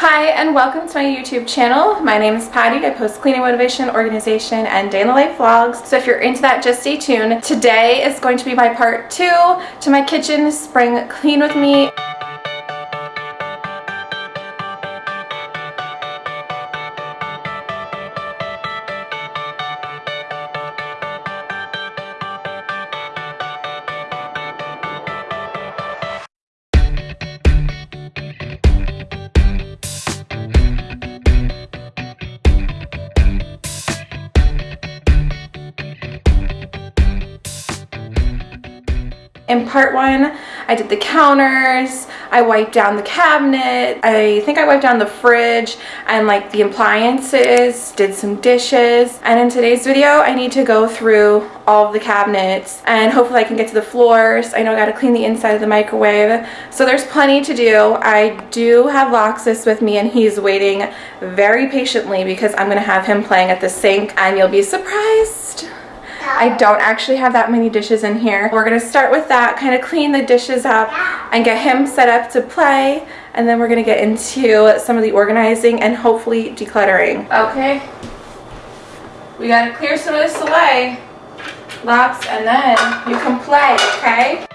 Hi and welcome to my YouTube channel. My name is Patty. I post cleaning motivation, organization, and day in the life vlogs. So if you're into that, just stay tuned. Today is going to be my part two to my kitchen spring clean with me. Part one, I did the counters, I wiped down the cabinet, I think I wiped down the fridge and like the appliances, did some dishes. And in today's video, I need to go through all of the cabinets and hopefully I can get to the floors. I know I gotta clean the inside of the microwave. So there's plenty to do. I do have Loxus with me and he's waiting very patiently because I'm gonna have him playing at the sink and you'll be surprised. I don't actually have that many dishes in here. We're gonna start with that, kind of clean the dishes up and get him set up to play. And then we're gonna get into some of the organizing and hopefully decluttering. Okay. We gotta clear some of this away. Lox, and then you can play, okay?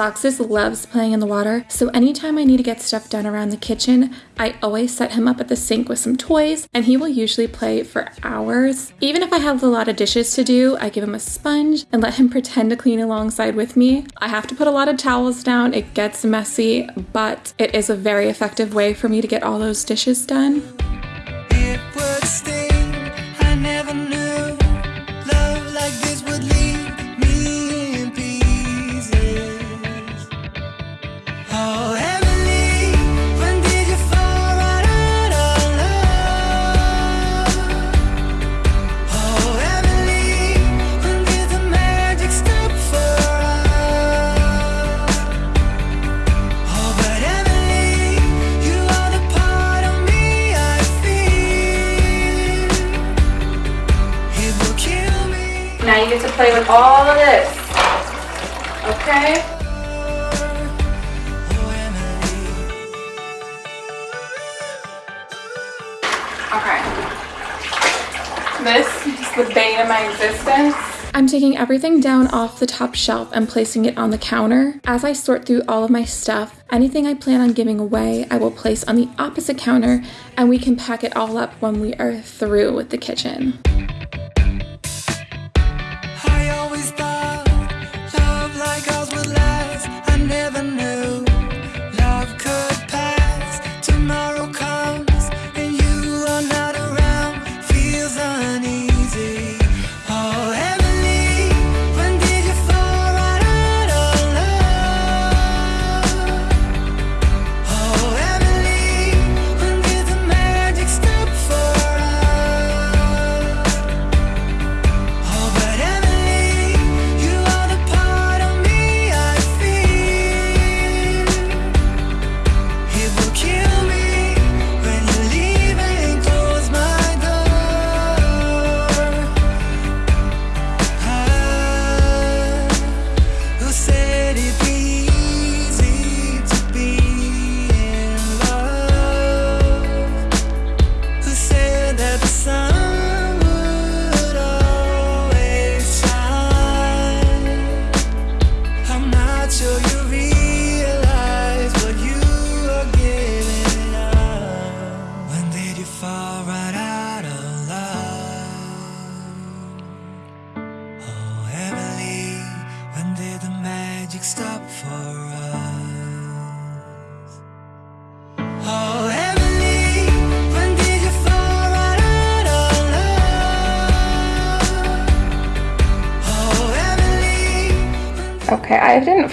Loxus loves playing in the water, so anytime I need to get stuff done around the kitchen, I always set him up at the sink with some toys, and he will usually play for hours. Even if I have a lot of dishes to do, I give him a sponge and let him pretend to clean alongside with me. I have to put a lot of towels down, it gets messy, but it is a very effective way for me to get all those dishes done. Taking everything down off the top shelf and placing it on the counter. As I sort through all of my stuff, anything I plan on giving away, I will place on the opposite counter and we can pack it all up when we are through with the kitchen.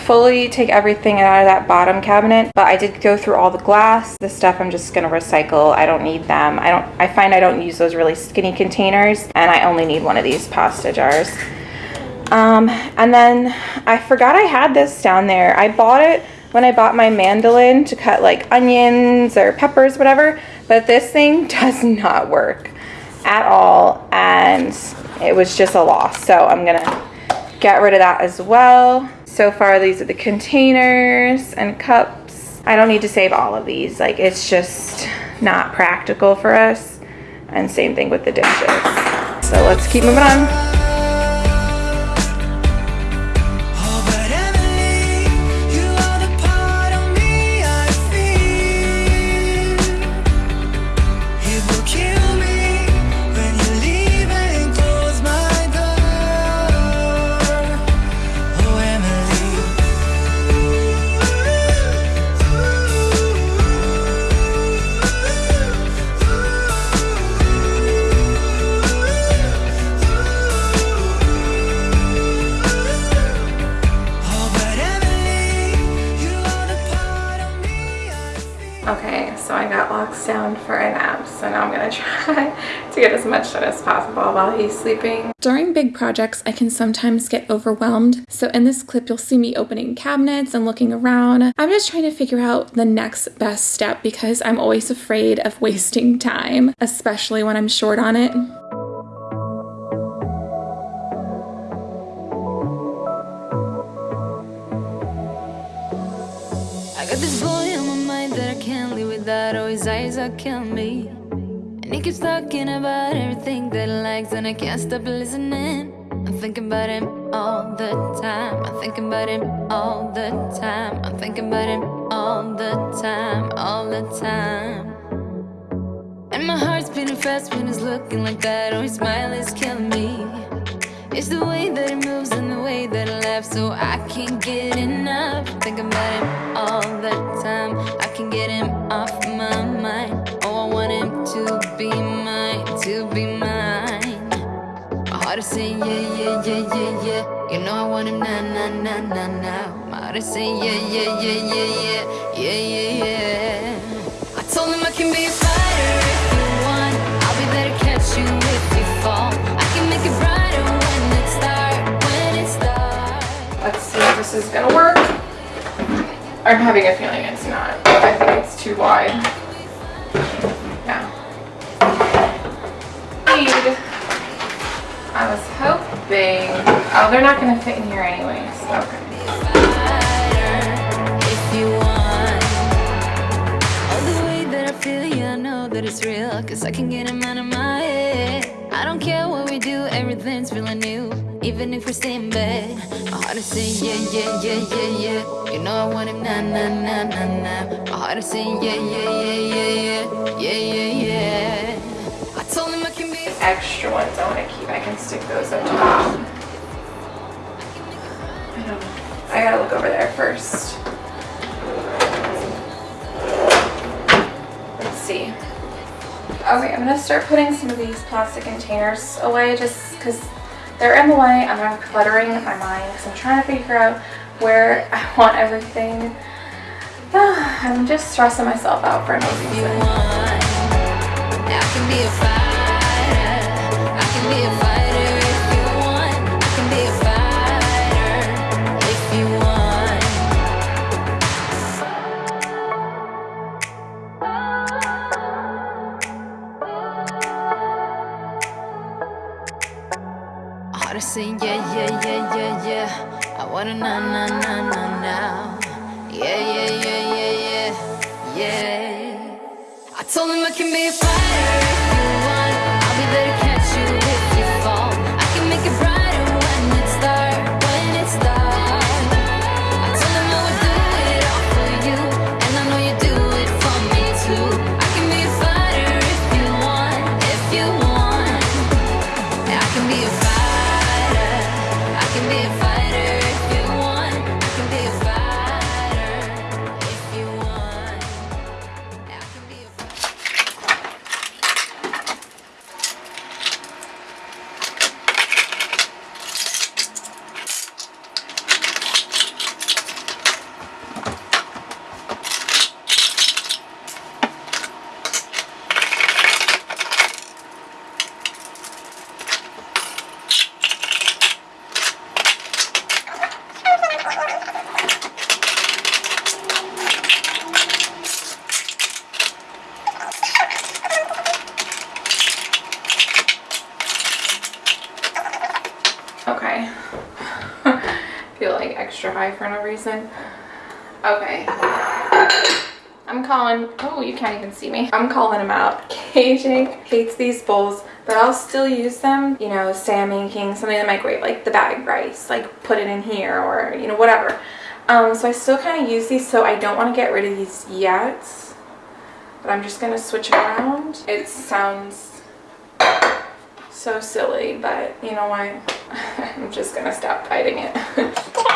Fully take everything out of that bottom cabinet, but I did go through all the glass. The stuff I'm just gonna recycle. I don't need them. I don't. I find I don't use those really skinny containers, and I only need one of these pasta jars. Um, and then I forgot I had this down there. I bought it when I bought my mandolin to cut like onions or peppers, whatever, but this thing does not work at all, and it was just a loss. So I'm gonna get rid of that as well. So far, these are the containers and cups. I don't need to save all of these. Like, it's just not practical for us. And same thing with the dishes. So let's keep moving on. Get as much done as possible while he's sleeping. During big projects I can sometimes get overwhelmed so in this clip you'll see me opening cabinets and looking around. I'm just trying to figure out the next best step because I'm always afraid of wasting time especially when I'm short on it. that always eyes that kill me. He keeps talking about everything that he likes, and I can't stop listening. I'm thinking about him all the time. I'm thinking about him all the time. I'm thinking about him all the time, all the time. And my heart's beating fast when he's looking like that. Oh, his smile is killing me. It's the way that he moves and the way that he laughs, so I can't get enough. Thinking about him all the time. I can get him off my mind. Be mine, to be mine. My heart is saying yeah, yeah, yeah, yeah, yeah. You know I want him now, now, now, now, now. My heart is saying yeah, yeah, yeah, yeah, yeah, yeah, yeah, yeah. I told him I can be a fighter if you want. I'll be there to catch you if you fall. I can make it brighter. When it starts. Let's see if this is gonna work. I'm having a feeling it's not. I think it's too wide. Hoping. Oh, they're not gonna fit in here anyways. Okay. that it's real Cause I can get him out of my head I don't care what we do, everything's feeling new Even if we stay in bed My heart is saying yeah, yeah, yeah, yeah, yeah You know I want him My heart is saying yeah, yeah, yeah, yeah, yeah Yeah, yeah, yeah Extra ones I want to keep, I can stick those up top. I don't know I gotta look over there first. Let's see. Okay, I'm gonna start putting some of these plastic containers away just because they're in the way. And I'm cluttering my mind because I'm trying to figure out where I want everything. I'm just stressing myself out for no reason. Na na reason. Okay. I'm calling, oh, you can't even see me. I'm calling him out. KJ hates these bowls, but I'll still use them. You know, say I'm making something in the microwave, like the bag rice, like put it in here or, you know, whatever. Um, so I still kind of use these, so I don't want to get rid of these yet. But I'm just going to switch it around. It sounds so silly, but you know what? I'm just going to stop fighting it.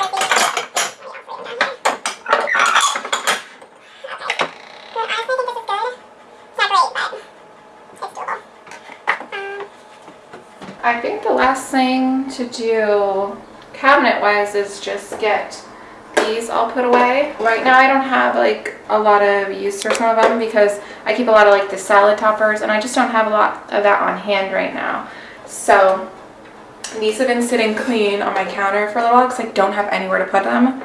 I think the last thing to do cabinet-wise is just get these all put away. Right now I don't have like a lot of use for some of them because I keep a lot of like the salad toppers and I just don't have a lot of that on hand right now. So these have been sitting clean on my counter for a little while because I don't have anywhere to put them.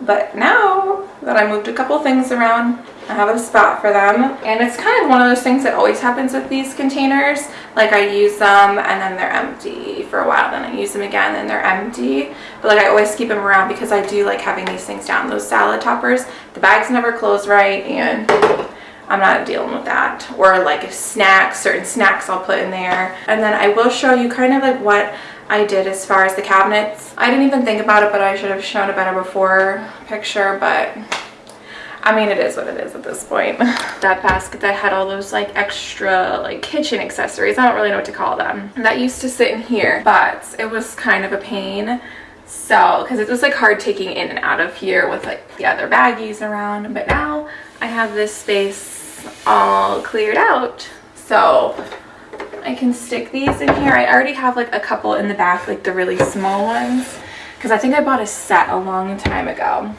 But now that I moved a couple things around, I have a spot for them. And it's kind of one of those things that always happens with these containers. Like I use them and then they're empty for a while. Then I use them again and they're empty. But like I always keep them around because I do like having these things down. Those salad toppers, the bags never close right and I'm not dealing with that. Or like snacks, certain snacks I'll put in there. And then I will show you kind of like what I did as far as the cabinets. I didn't even think about it, but I should have shown a better before picture, but I mean, it is what it is at this point. that basket that had all those like extra like kitchen accessories, I don't really know what to call them. That used to sit in here, but it was kind of a pain. So, because it was like hard taking in and out of here with like the other baggies around. But now I have this space all cleared out. So I can stick these in here. I already have like a couple in the back, like the really small ones. Because I think I bought a set a long time ago.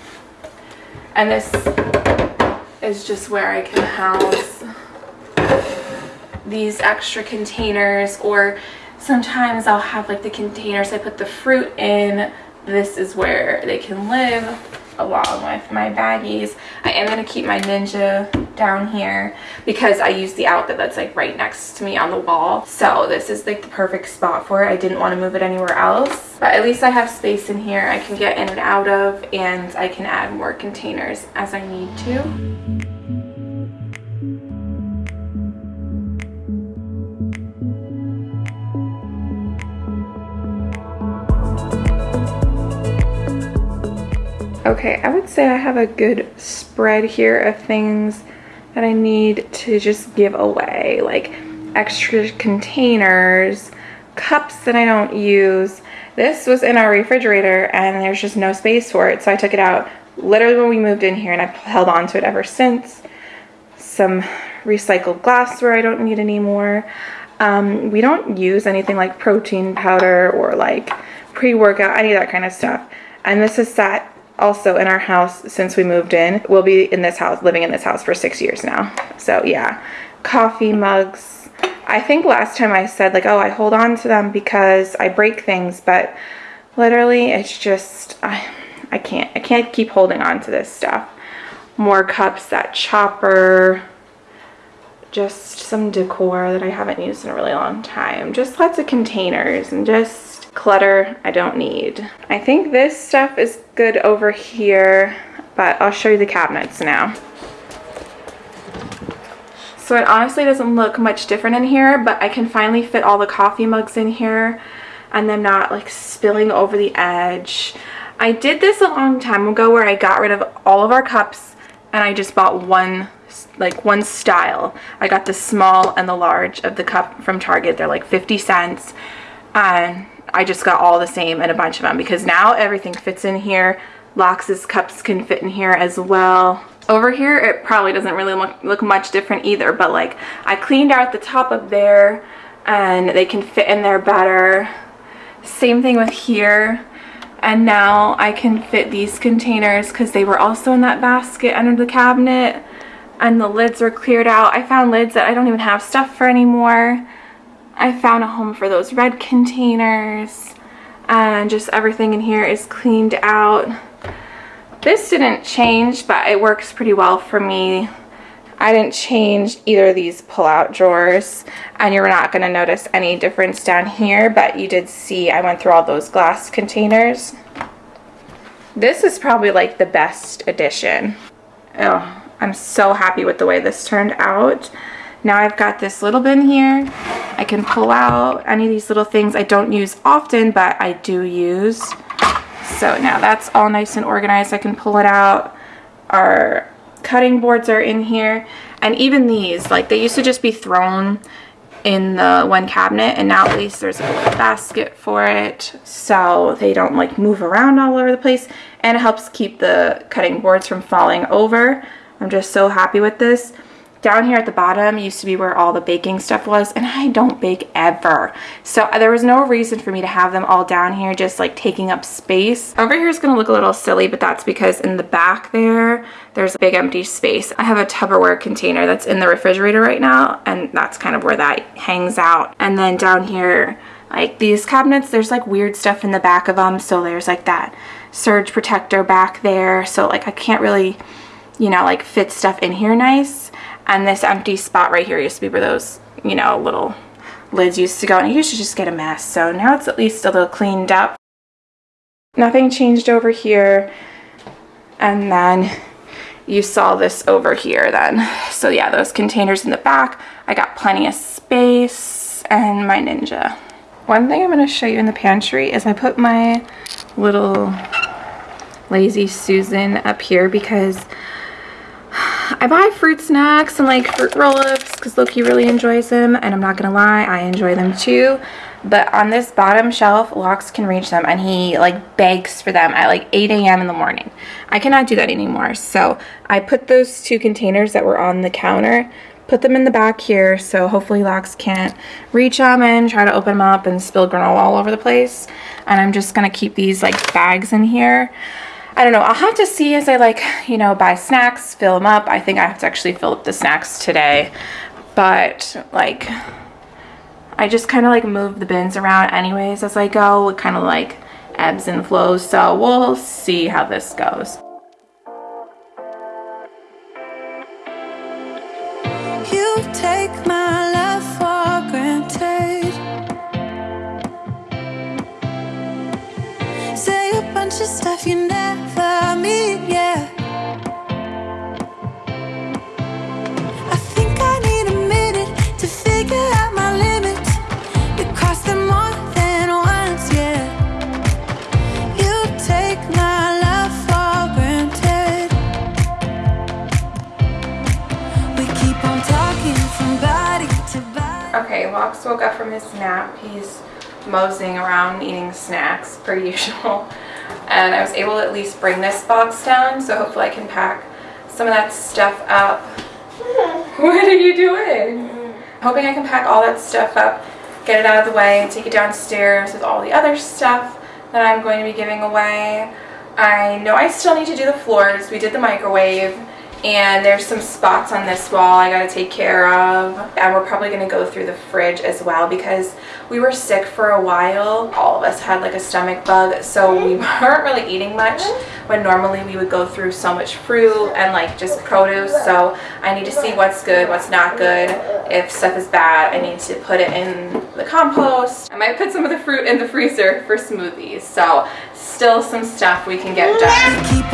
And this is just where I can house these extra containers or sometimes I'll have like the containers I put the fruit in. This is where they can live along with my baggies. I am going to keep my Ninja down here because I use the outlet that's like right next to me on the wall. So this is like the perfect spot for it. I didn't want to move it anywhere else. But at least I have space in here I can get in and out of and I can add more containers as I need to. Okay, I would say I have a good spread here of things that I need to just give away, like extra containers, cups that I don't use. This was in our refrigerator and there's just no space for it, so I took it out literally when we moved in here and I've held on to it ever since. Some recycled glassware I don't need anymore. Um, we don't use anything like protein powder or like pre-workout, any of that kind of stuff. And this is sat also in our house since we moved in. We'll be in this house, living in this house for six years now. So yeah, coffee mugs. I think last time I said like, oh, I hold on to them because I break things, but literally it's just, I, I can't, I can't keep holding on to this stuff. More cups, that chopper, just some decor that I haven't used in a really long time. Just lots of containers and just clutter I don't need. I think this stuff is good over here, but I'll show you the cabinets now. So it honestly doesn't look much different in here, but I can finally fit all the coffee mugs in here and them not like spilling over the edge. I did this a long time ago where I got rid of all of our cups and I just bought one like one style. I got the small and the large of the cup from Target. They're like 50 cents. And I just got all the same and a bunch of them because now everything fits in here. Lox's cups can fit in here as well. Over here, it probably doesn't really look, look much different either, but like I cleaned out the top of there and they can fit in there better. Same thing with here. And now I can fit these containers because they were also in that basket under the cabinet and the lids were cleared out. I found lids that I don't even have stuff for anymore. I found a home for those red containers and just everything in here is cleaned out. This didn't change, but it works pretty well for me. I didn't change either of these pull-out drawers, and you're not going to notice any difference down here, but you did see I went through all those glass containers. This is probably like the best addition. Oh, I'm so happy with the way this turned out. Now I've got this little bin here. I can pull out any of these little things I don't use often, but I do use. So now that's all nice and organized. I can pull it out. Our cutting boards are in here. And even these, like they used to just be thrown in the one cabinet and now at least there's a basket for it so they don't like move around all over the place and it helps keep the cutting boards from falling over. I'm just so happy with this. Down here at the bottom used to be where all the baking stuff was and I don't bake ever. So uh, there was no reason for me to have them all down here just like taking up space. Over here is going to look a little silly but that's because in the back there there's a big empty space. I have a Tupperware container that's in the refrigerator right now and that's kind of where that hangs out. And then down here like these cabinets there's like weird stuff in the back of them so there's like that surge protector back there so like I can't really you know like fit stuff in here nice and this empty spot right here used to be where those, you know, little lids used to go. And it used to just get a mess. So now it's at least a little cleaned up. Nothing changed over here. And then you saw this over here then. So yeah, those containers in the back. I got plenty of space and my Ninja. One thing I'm going to show you in the pantry is I put my little Lazy Susan up here because I buy fruit snacks and like fruit roll-ups because Loki really enjoys them and I'm not gonna lie I enjoy them too. But on this bottom shelf Locks can reach them and he like begs for them at like 8 a.m. in the morning. I cannot do that anymore. So I put those two containers that were on the counter put them in the back here so hopefully Locks can't reach them and try to open them up and spill granola all over the place. And I'm just gonna keep these like bags in here I don't know. I'll have to see as I like, you know, buy snacks, fill them up. I think I have to actually fill up the snacks today. But like, I just kind of like move the bins around anyways as I go. It kind of like ebbs and flows. So we'll see how this goes. Locks woke up from his nap. He's moseying around eating snacks per usual. And I was able to at least bring this box down, so hopefully I can pack some of that stuff up. Hmm. what are you doing? Hoping I can pack all that stuff up, get it out of the way, and take it downstairs with all the other stuff that I'm going to be giving away. I know I still need to do the floors. We did the microwave and there's some spots on this wall I gotta take care of and we're probably gonna go through the fridge as well because we were sick for a while. All of us had like a stomach bug so we weren't really eating much when normally we would go through so much fruit and like just produce. So I need to see what's good what's not good. If stuff is bad I need to put it in the compost. I might put some of the fruit in the freezer for smoothies. So still some stuff we can get done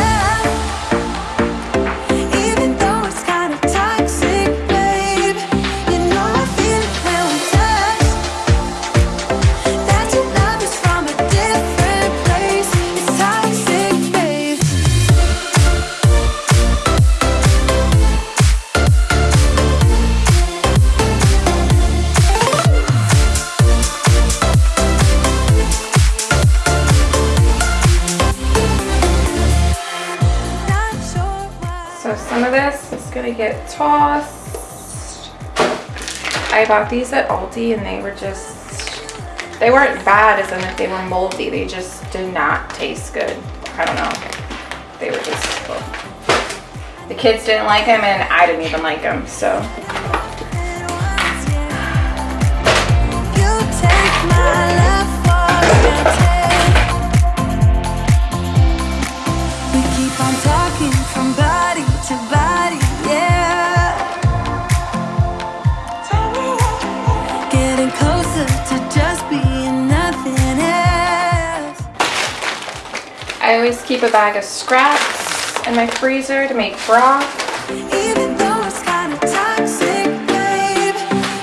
I bought these at Aldi and they were just, they weren't bad as in if they were moldy. They just did not taste good. I don't know. They were just, well, the kids didn't like them and I didn't even like them. So I always keep a bag of scraps in my freezer to make broth. Even though it's kinda toxic, babe,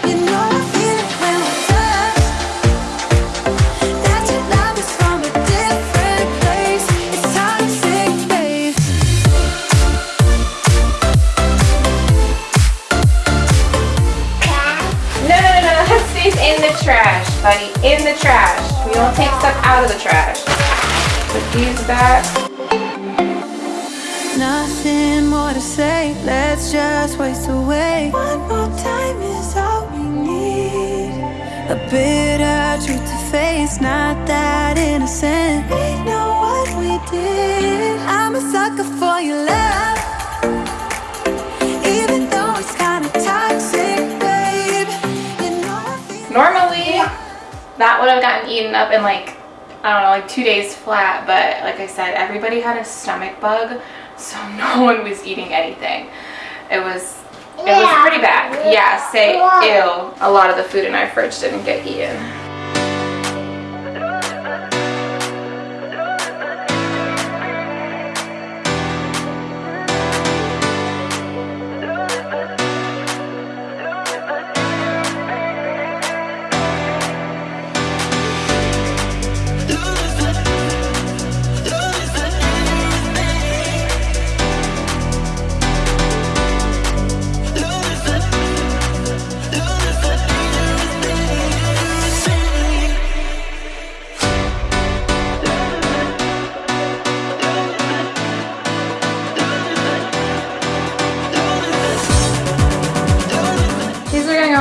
you know I feel it when we touch. That your love is from a different place. It's toxic. No, no, no, no, that stays in the trash, buddy. In the trash. We don't take stuff out of the trash. Put these back. Nothing more to say, let's just waste away. One more time is all we need. A bitter truth to face, not that innocent. We know what we did. I'm a sucker for your love. Even though it's kinda toxic, babe. You know Normally, that would have gotten eaten up in like, I don't know, like two days flat. But like I said, everybody had a stomach bug, so no one was eating anything. It was, it was pretty bad. Yeah, say ew. A lot of the food in our fridge didn't get eaten.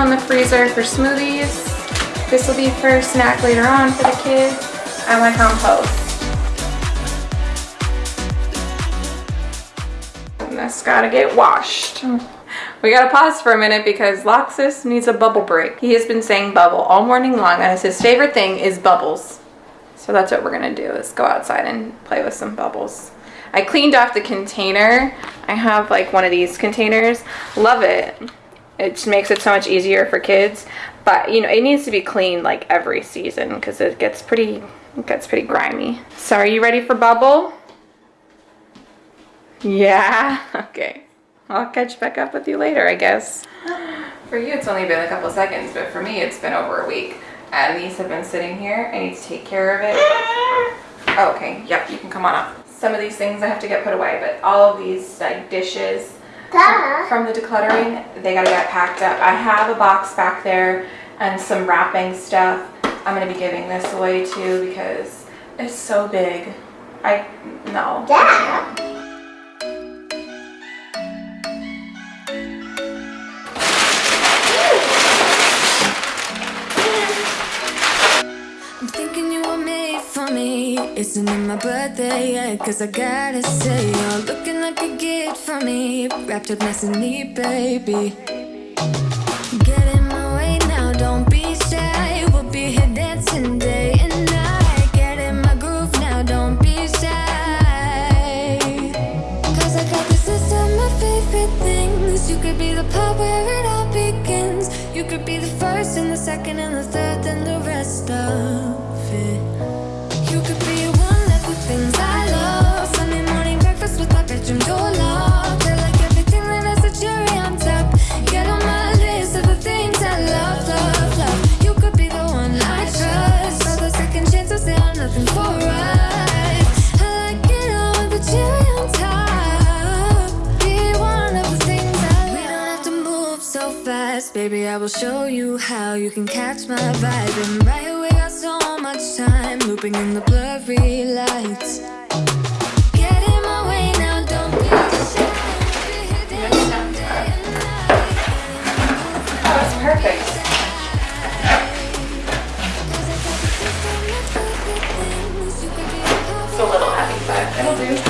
In the freezer for smoothies. This will be for a snack later on for the kids. I want compost. And that's gotta get washed. We gotta pause for a minute because Loxus needs a bubble break. He has been saying bubble all morning long and his favorite thing is bubbles. So that's what we're gonna do is go outside and play with some bubbles. I cleaned off the container. I have like one of these containers. Love it. It just makes it so much easier for kids. But you know, it needs to be cleaned like every season because it gets pretty it gets pretty grimy. So are you ready for bubble? Yeah. Okay. I'll catch back up with you later, I guess. For you, it's only been a couple seconds, but for me, it's been over a week. And these have been sitting here. I need to take care of it. Oh, okay, yep, you can come on up. Some of these things I have to get put away, but all of these like dishes from, from the decluttering, they gotta get packed up. I have a box back there and some wrapping stuff. I'm gonna be giving this away too because it's so big. I, no. I can't. I'm thinking you were made for me. Isn't it my birthday yet? Cause I gotta say, you're looking like a gift for me. Wrapped up nice and neat, baby. Get in my way now, don't be shy. We'll be here dancing day and night. Get in my groove now, don't be shy. Cause I got this list of my favorite things. You could be the part where it all begins. You could be the first and the second and the third and the baby. I will show you how you can catch my vibe. And right away we got so much time, looping in the blurry lights. Get in my way now, don't be shy. Be here dancing day and night. Oh, that's perfect. It's a little heavy, but it'll do.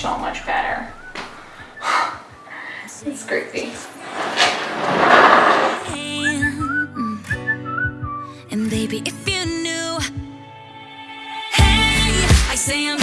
So much better. it's crazy. And baby, if you knew, hey, I say I'm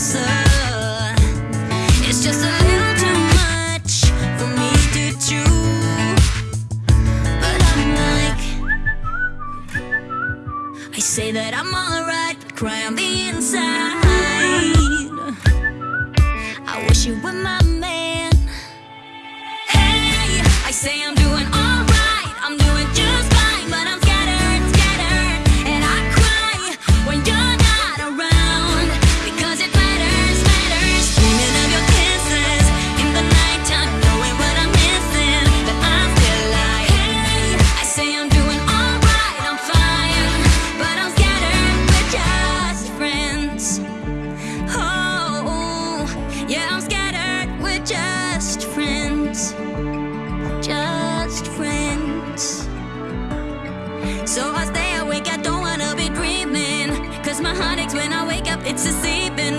private when I wake up, it's a sleeping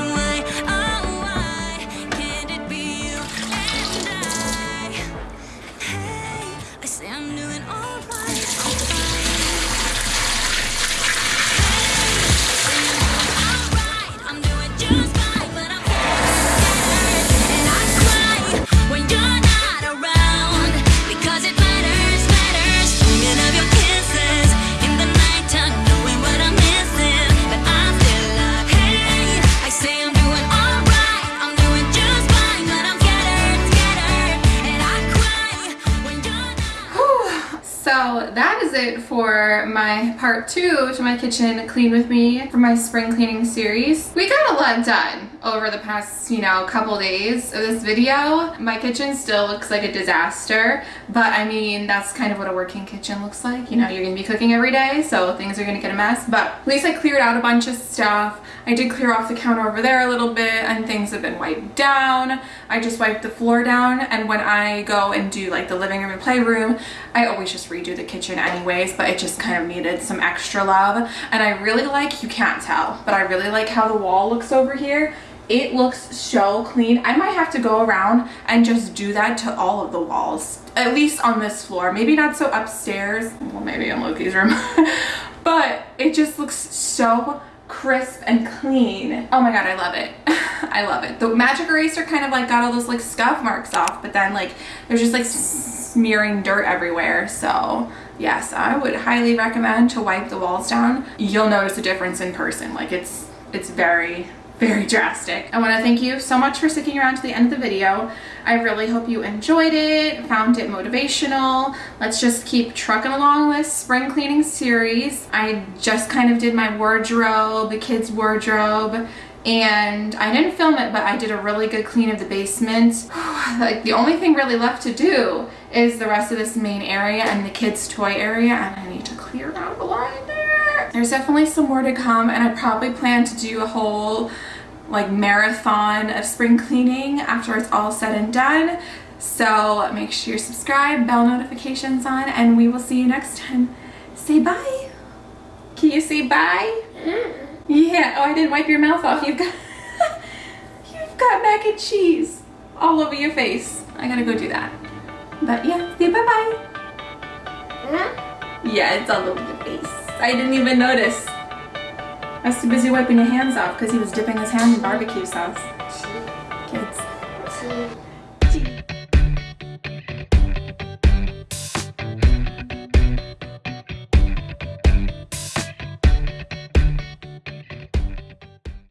my part two to my kitchen clean with me for my spring cleaning series. We got a lot done over the past, you know, couple days of this video. My kitchen still looks like a disaster, but I mean, that's kind of what a working kitchen looks like. You know, you're gonna be cooking every day, so things are gonna get a mess, but at least I cleared out a bunch of stuff. I did clear off the counter over there a little bit and things have been wiped down. I just wiped the floor down and when I go and do like the living room and playroom, I always just redo the kitchen anyways, but it just kind of needed some extra love. And I really like, you can't tell, but I really like how the wall looks over here. It looks so clean. I might have to go around and just do that to all of the walls, at least on this floor. Maybe not so upstairs, well maybe in Loki's room, but it just looks so crisp and clean. Oh my god, I love it. I love it. The magic eraser kind of like got all those like scuff marks off, but then like there's just like smearing dirt everywhere. So yes, I would highly recommend to wipe the walls down. You'll notice a difference in person. Like it's, it's very, very drastic. I want to thank you so much for sticking around to the end of the video. I really hope you enjoyed it, found it motivational. Let's just keep trucking along this spring cleaning series. I just kind of did my wardrobe, the kids' wardrobe, and I didn't film it, but I did a really good clean of the basement. like the only thing really left to do is the rest of this main area and the kids' toy area, and I need to clear out the line there. There's definitely some more to come, and I probably plan to do a whole like marathon of spring cleaning after it's all said and done. So make sure you subscribe, bell notifications on, and we will see you next time. Say bye. Can you say bye? Mm. Yeah, oh I didn't wipe your mouth off. You've got, you've got mac and cheese all over your face. I gotta go do that. But yeah, say bye-bye. Mm. Yeah, it's all over your face. I didn't even notice. I was too busy wiping your hands off because he was dipping his hand in barbecue sauce.